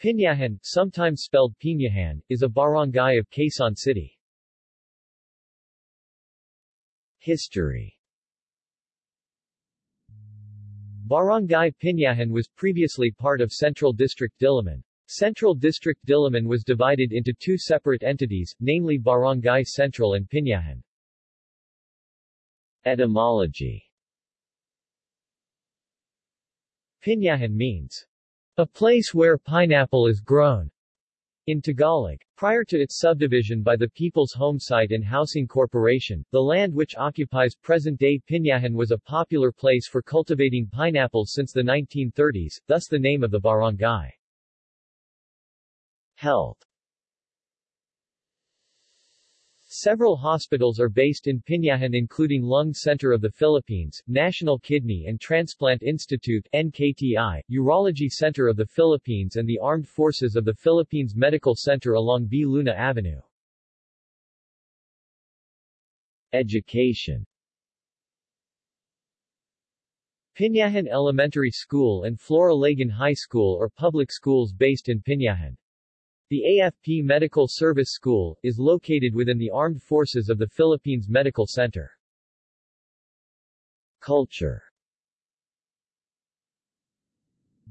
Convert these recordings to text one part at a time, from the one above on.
Pinyahan, sometimes spelled Pinahan, is a barangay of Quezon City. History Barangay Pinyahan was previously part of Central District Diliman. Central District Diliman was divided into two separate entities, namely Barangay Central and Pinyahan. Etymology Pinyahan means a place where pineapple is grown. In Tagalog, prior to its subdivision by the People's Homesite and Housing Corporation, the land which occupies present-day Pinyahan was a popular place for cultivating pineapples since the 1930s, thus the name of the barangay. Health Several hospitals are based in Pinyahan including Lung Center of the Philippines, National Kidney and Transplant Institute NKTI, Urology Center of the Philippines and the Armed Forces of the Philippines Medical Center along V. Luna Avenue. Education Pinyahan Elementary School and Flora Ylagan High School are public schools based in Pinyahan. The AFP Medical Service School, is located within the Armed Forces of the Philippines Medical Center. Culture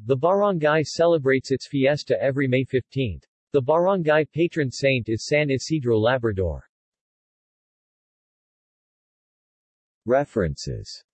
The barangay celebrates its fiesta every May 15. The barangay patron saint is San Isidro Labrador. References